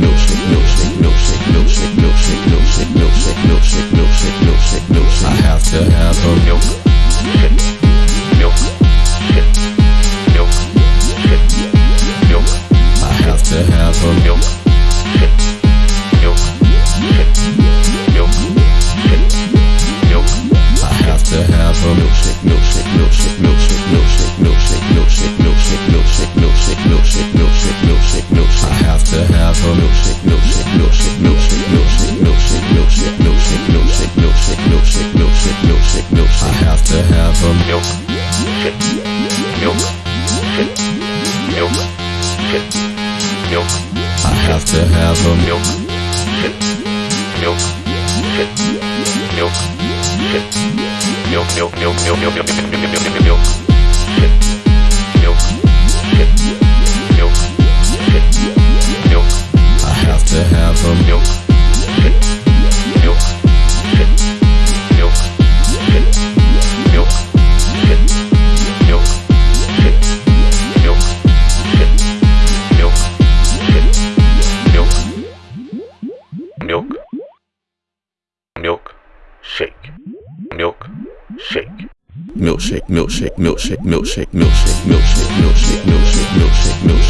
有谁有谁 milk. I have to have a milk. Milk. Milk. Milk, milk, milk, milk, milk, milk, milk, milk, milk, milk. milkshake. Milkshake, milkshake, milkshake, milkshake, milkshake, milkshake, milkshake, milkshake, milkshake, milkshake.